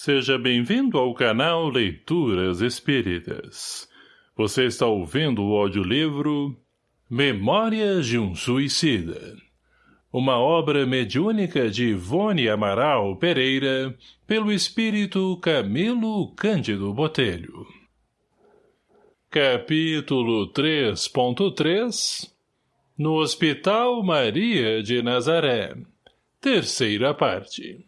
Seja bem-vindo ao canal Leituras Espíritas. Você está ouvindo o audiolivro Memórias de um Suicida. Uma obra mediúnica de Ivone Amaral Pereira, pelo espírito Camilo Cândido Botelho. Capítulo 3.3 No Hospital Maria de Nazaré. Terceira parte.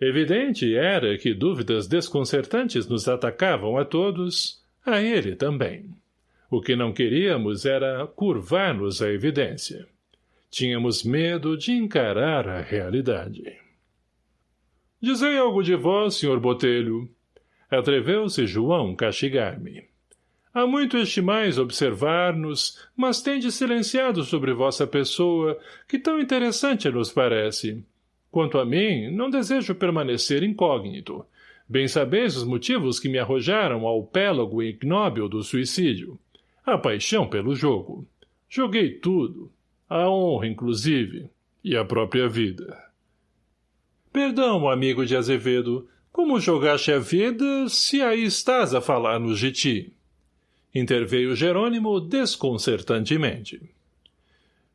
Evidente era que dúvidas desconcertantes nos atacavam a todos, a ele também. O que não queríamos era curvar-nos à evidência. Tínhamos medo de encarar a realidade. Dizei algo de vós, senhor Botelho. Atreveu-se João castigar-me. Há muito estimais observar-nos, mas tende silenciado sobre vossa pessoa, que tão interessante nos parece. Quanto a mim, não desejo permanecer incógnito. Bem sabeis os motivos que me arrojaram ao pélago ignóbil do suicídio. A paixão pelo jogo. Joguei tudo. A honra, inclusive. E a própria vida. Perdão, amigo de Azevedo. Como jogaste a vida, se aí estás a falar-nos de ti? Interveio Jerônimo desconcertantemente.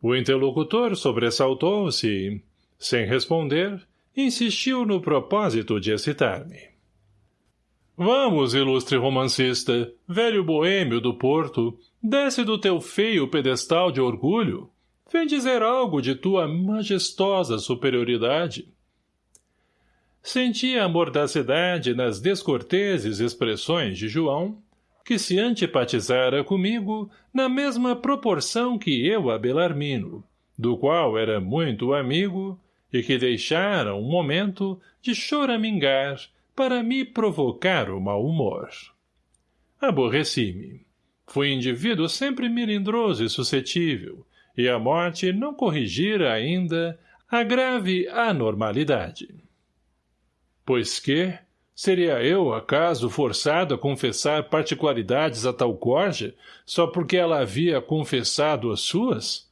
O interlocutor sobressaltou-se sem responder, insistiu no propósito de excitar-me. Vamos, ilustre romancista, velho boêmio do Porto, desce do teu feio pedestal de orgulho. Vem dizer algo de tua majestosa superioridade. Senti a mordacidade nas descorteses expressões de João, que se antipatizara comigo na mesma proporção que eu a Belarmino, do qual era muito amigo, e que deixara um momento de choramingar para me provocar o mau humor. Aborreci-me. Fui indivíduo sempre melindroso e suscetível, e a morte não corrigira ainda a grave anormalidade. Pois que, seria eu, acaso, forçado a confessar particularidades a tal corja, só porque ela havia confessado as suas?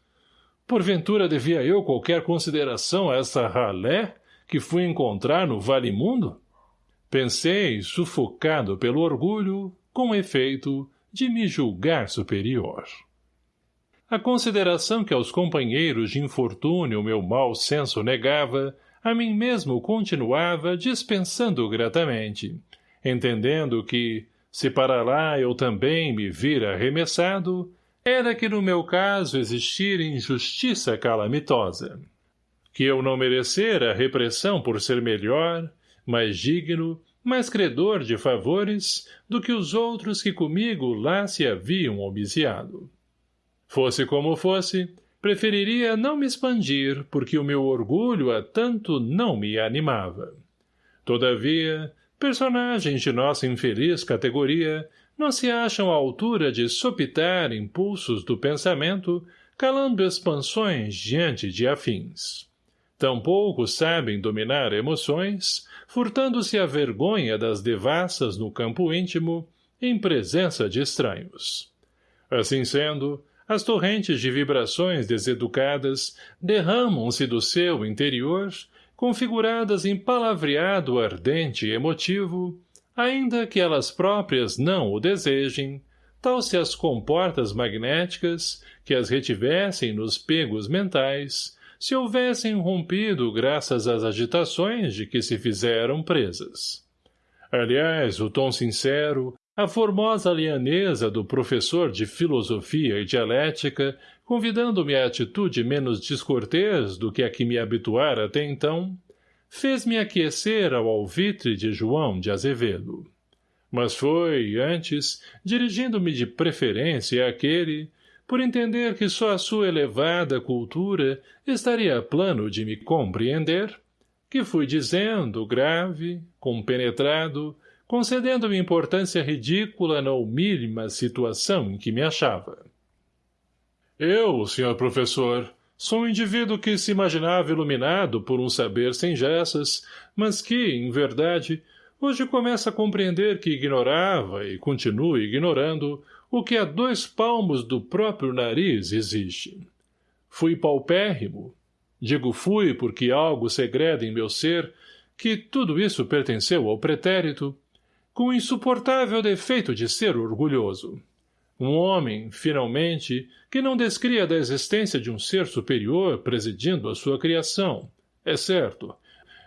Porventura devia eu qualquer consideração a essa ralé que fui encontrar no Vale Mundo? Pensei, sufocado pelo orgulho, com efeito, de me julgar superior. A consideração que aos companheiros de infortúnio meu mau senso negava, a mim mesmo continuava dispensando gratamente, entendendo que, se para lá eu também me vira arremessado, era que no meu caso existira injustiça calamitosa. Que eu não merecera repressão por ser melhor, mais digno, mais credor de favores do que os outros que comigo lá se haviam obiciado. Fosse como fosse, preferiria não me expandir porque o meu orgulho a tanto não me animava. Todavia, personagens de nossa infeliz categoria não se acham à altura de sopitar impulsos do pensamento, calando expansões diante de afins. Tampouco sabem dominar emoções, furtando-se a vergonha das devassas no campo íntimo, em presença de estranhos. Assim sendo, as torrentes de vibrações deseducadas derramam-se do seu interior, configuradas em palavreado ardente e emotivo, ainda que elas próprias não o desejem, tal se as comportas magnéticas, que as retivessem nos pegos mentais, se houvessem rompido graças às agitações de que se fizeram presas. Aliás, o tom sincero, a formosa lianeza do professor de filosofia e dialética, convidando-me à atitude menos descortês do que a que me habituara até então, fez-me aquecer ao alvitre de João de Azevedo. Mas foi, antes, dirigindo-me de preferência àquele, por entender que só a sua elevada cultura estaria a plano de me compreender, que fui dizendo, grave, compenetrado, concedendo-me importância ridícula na humílima situação em que me achava. Eu, senhor professor, Sou um indivíduo que se imaginava iluminado por um saber sem gessas, mas que, em verdade, hoje começa a compreender que ignorava e continua ignorando o que a dois palmos do próprio nariz existe. Fui paupérrimo. Digo fui porque algo segreda em meu ser, que tudo isso pertenceu ao pretérito, com o insuportável defeito de ser orgulhoso. Um homem, finalmente, que não descria da existência de um ser superior presidindo a sua criação, é certo,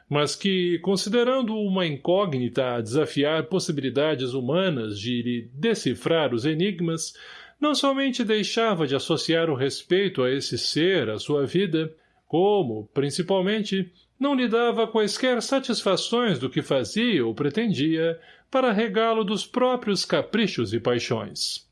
mas que, considerando uma incógnita a desafiar possibilidades humanas de lhe decifrar os enigmas, não somente deixava de associar o respeito a esse ser à sua vida, como, principalmente, não lhe dava quaisquer satisfações do que fazia ou pretendia para regá-lo dos próprios caprichos e paixões.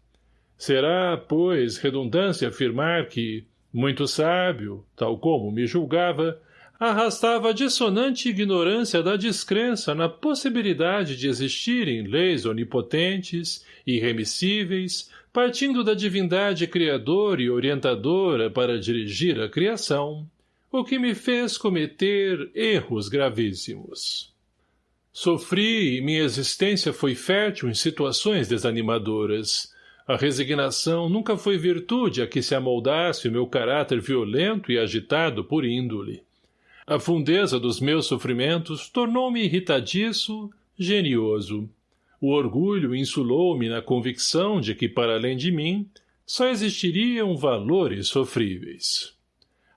Será, pois, redundância afirmar que, muito sábio, tal como me julgava, arrastava a dissonante ignorância da descrença na possibilidade de existirem leis onipotentes, irremissíveis, partindo da divindade criadora e orientadora para dirigir a criação, o que me fez cometer erros gravíssimos. Sofri e minha existência foi fértil em situações desanimadoras. A resignação nunca foi virtude a que se amoldasse o meu caráter violento e agitado por índole. A fundeza dos meus sofrimentos tornou-me irritadiço, genioso. O orgulho insulou-me na convicção de que, para além de mim, só existiriam valores sofríveis.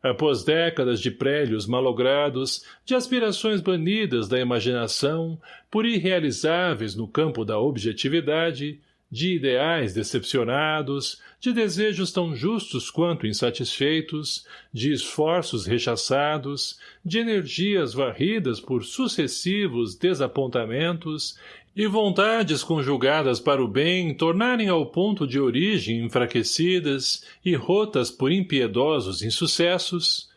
Após décadas de prélios malogrados, de aspirações banidas da imaginação, por irrealizáveis no campo da objetividade, de ideais decepcionados, de desejos tão justos quanto insatisfeitos, de esforços rechaçados, de energias varridas por sucessivos desapontamentos e vontades conjugadas para o bem tornarem ao ponto de origem enfraquecidas e rotas por impiedosos insucessos,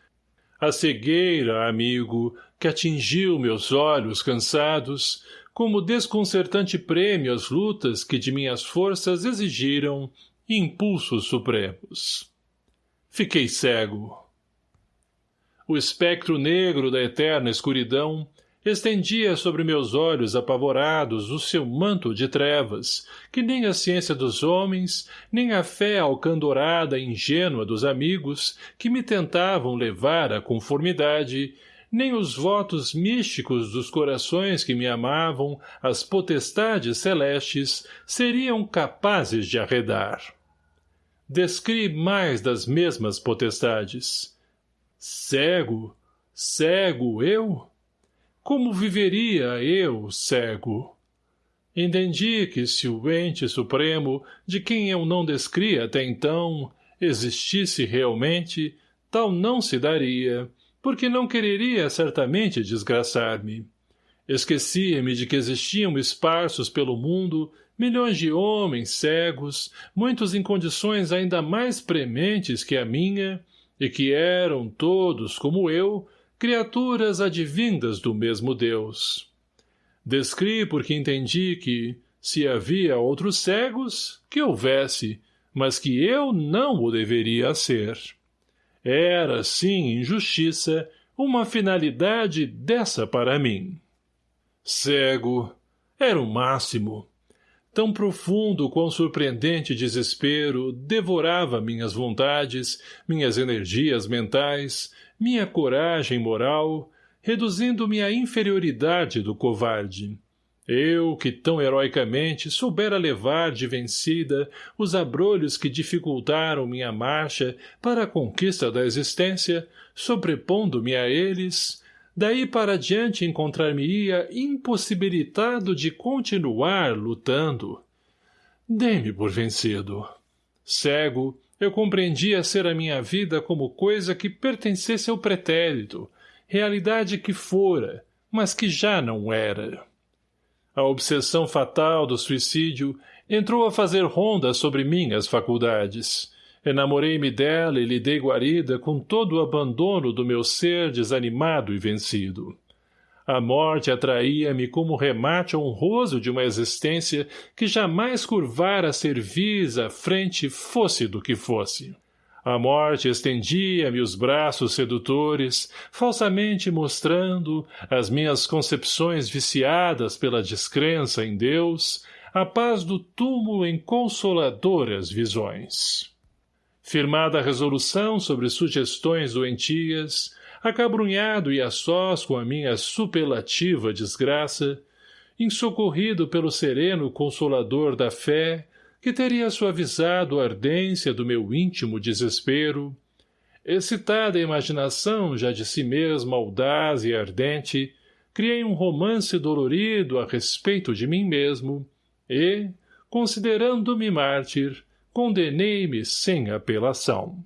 a cegueira, amigo, que atingiu meus olhos cansados, como desconcertante prêmio às lutas que de minhas forças exigiram impulsos supremos. Fiquei cego. O espectro negro da eterna escuridão estendia sobre meus olhos apavorados o seu manto de trevas, que nem a ciência dos homens, nem a fé alcandorada e ingênua dos amigos, que me tentavam levar à conformidade, nem os votos místicos dos corações que me amavam, as potestades celestes, seriam capazes de arredar. Descri mais das mesmas potestades. Cego, cego eu? Como viveria eu, cego? Entendi que se o ente supremo, de quem eu não descria até então, existisse realmente, tal não se daria, porque não quereria certamente desgraçar-me. Esquecia-me de que existiam esparsos pelo mundo milhões de homens cegos, muitos em condições ainda mais prementes que a minha, e que eram todos, como eu, criaturas advindas do mesmo Deus. Descri porque entendi que, se havia outros cegos, que houvesse, mas que eu não o deveria ser. Era, sim, injustiça, uma finalidade dessa para mim. Cego, era o máximo. Tão profundo quão surpreendente desespero devorava minhas vontades, minhas energias mentais, minha coragem moral, reduzindo-me à inferioridade do covarde. Eu, que tão heroicamente soubera levar de vencida os abrolhos que dificultaram minha marcha para a conquista da existência, sobrepondo-me a eles, daí para diante encontrar-me-ia impossibilitado de continuar lutando. Dei-me por vencido. Cego, eu compreendia ser a minha vida como coisa que pertencesse ao pretérito, realidade que fora, mas que já não era. A obsessão fatal do suicídio entrou a fazer ronda sobre minhas faculdades. Enamorei-me dela e lhe dei guarida com todo o abandono do meu ser desanimado e vencido. A morte atraía-me como remate honroso de uma existência que jamais curvara cerviz à frente fosse do que fosse. A morte estendia-me os braços sedutores, falsamente mostrando, as minhas concepções viciadas pela descrença em Deus, a paz do túmulo em consoladoras visões. Firmada a resolução sobre sugestões doentias, acabrunhado e a sós com a minha superlativa desgraça, insocorrido pelo sereno consolador da fé, que teria suavizado a ardência do meu íntimo desespero, excitada a imaginação já de si mesma audaz e ardente, criei um romance dolorido a respeito de mim mesmo e, considerando-me mártir, condenei-me sem apelação.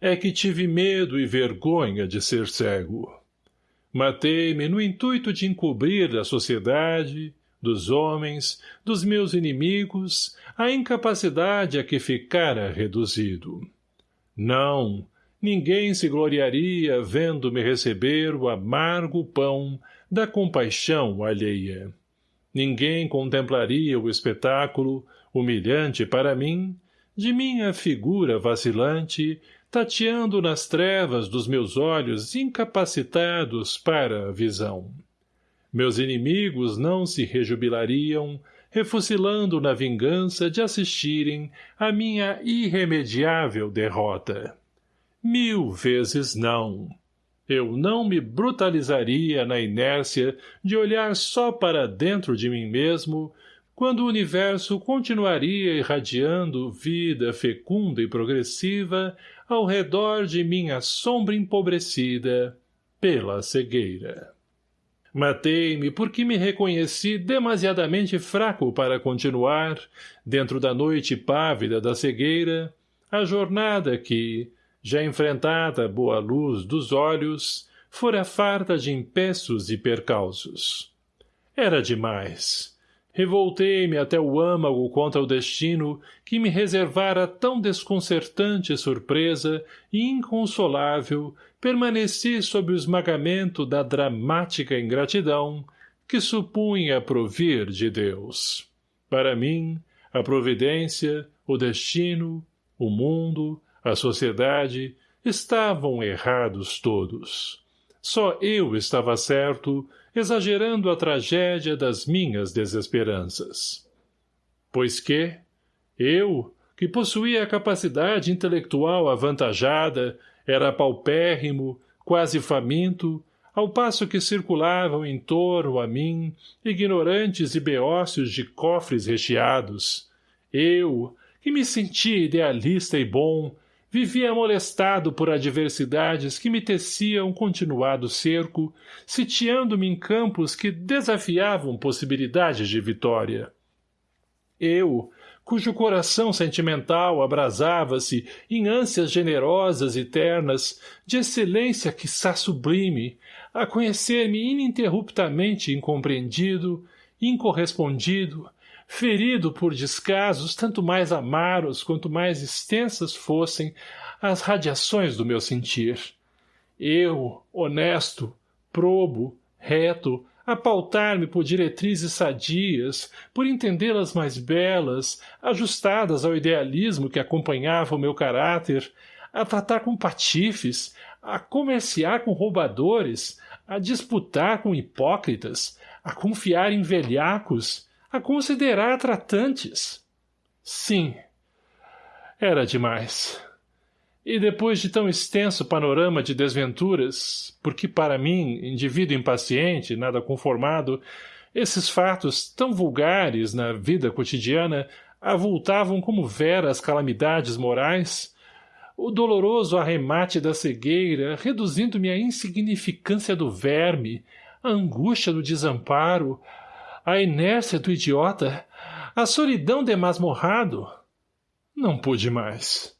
É que tive medo e vergonha de ser cego. Matei-me no intuito de encobrir da sociedade, dos homens, dos meus inimigos, a incapacidade a que ficara reduzido. Não, ninguém se gloriaria vendo-me receber o amargo pão da compaixão alheia. Ninguém contemplaria o espetáculo, humilhante para mim, de minha figura vacilante, tateando nas trevas dos meus olhos incapacitados para a visão. Meus inimigos não se rejubilariam, refucilando na vingança de assistirem à minha irremediável derrota. Mil vezes não. Eu não me brutalizaria na inércia de olhar só para dentro de mim mesmo, quando o universo continuaria irradiando vida fecunda e progressiva ao redor de minha sombra empobrecida pela cegueira. Matei-me porque me reconheci demasiadamente fraco para continuar, dentro da noite pávida da cegueira, a jornada que, já enfrentada a boa luz dos olhos, fora farta de empeços e percalços. Era demais. Revoltei-me até o âmago contra o destino que me reservara tão desconcertante surpresa e inconsolável permaneci sob o esmagamento da dramática ingratidão que supunha provir de Deus. Para mim, a providência, o destino, o mundo, a sociedade, estavam errados todos. Só eu estava certo, exagerando a tragédia das minhas desesperanças. Pois que, eu, que possuía a capacidade intelectual avantajada, era paupérrimo, quase faminto, ao passo que circulavam em torno a mim ignorantes e beócios de cofres recheados. Eu, que me sentia idealista e bom, Vivia molestado por adversidades que me teciam continuado cerco, sitiando-me em campos que desafiavam possibilidades de vitória. Eu, cujo coração sentimental abrasava-se em ânsias generosas e ternas, de excelência quiçá sublime, a conhecer-me ininterruptamente incompreendido, incorrespondido, ferido por descasos tanto mais amaros quanto mais extensas fossem as radiações do meu sentir. Eu, honesto, probo, reto, a pautar-me por diretrizes sadias, por entendê-las mais belas, ajustadas ao idealismo que acompanhava o meu caráter, a tratar com patifes, a comerciar com roubadores, a disputar com hipócritas, a confiar em velhacos, a considerar tratantes. Sim, era demais. E depois de tão extenso panorama de desventuras, porque para mim, indivíduo impaciente, nada conformado, esses fatos tão vulgares na vida cotidiana avultavam como veras calamidades morais, o doloroso arremate da cegueira, reduzindo-me à insignificância do verme, a angústia do desamparo, a inércia do idiota, a solidão de masmorrado. Não pude mais.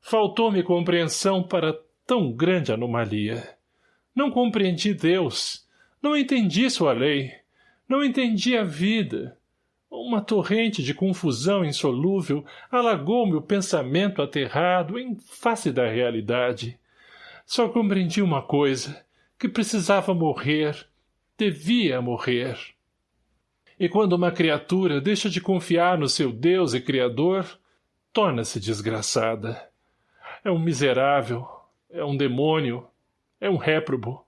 Faltou-me compreensão para tão grande anomalia. Não compreendi Deus, não entendi sua lei, não entendi a vida. Uma torrente de confusão insolúvel alagou-me o pensamento aterrado em face da realidade. Só compreendi uma coisa, que precisava morrer, devia morrer. E quando uma criatura deixa de confiar no seu Deus e Criador, torna-se desgraçada. É um miserável, é um demônio, é um réprobo.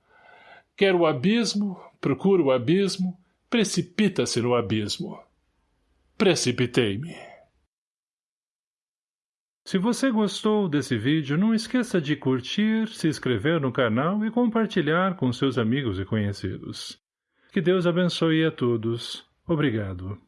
Quer o abismo, procura o abismo, precipita-se no abismo. Precipitei-me. Se você gostou desse vídeo, não esqueça de curtir, se inscrever no canal e compartilhar com seus amigos e conhecidos. Que Deus abençoe a todos. Obrigado.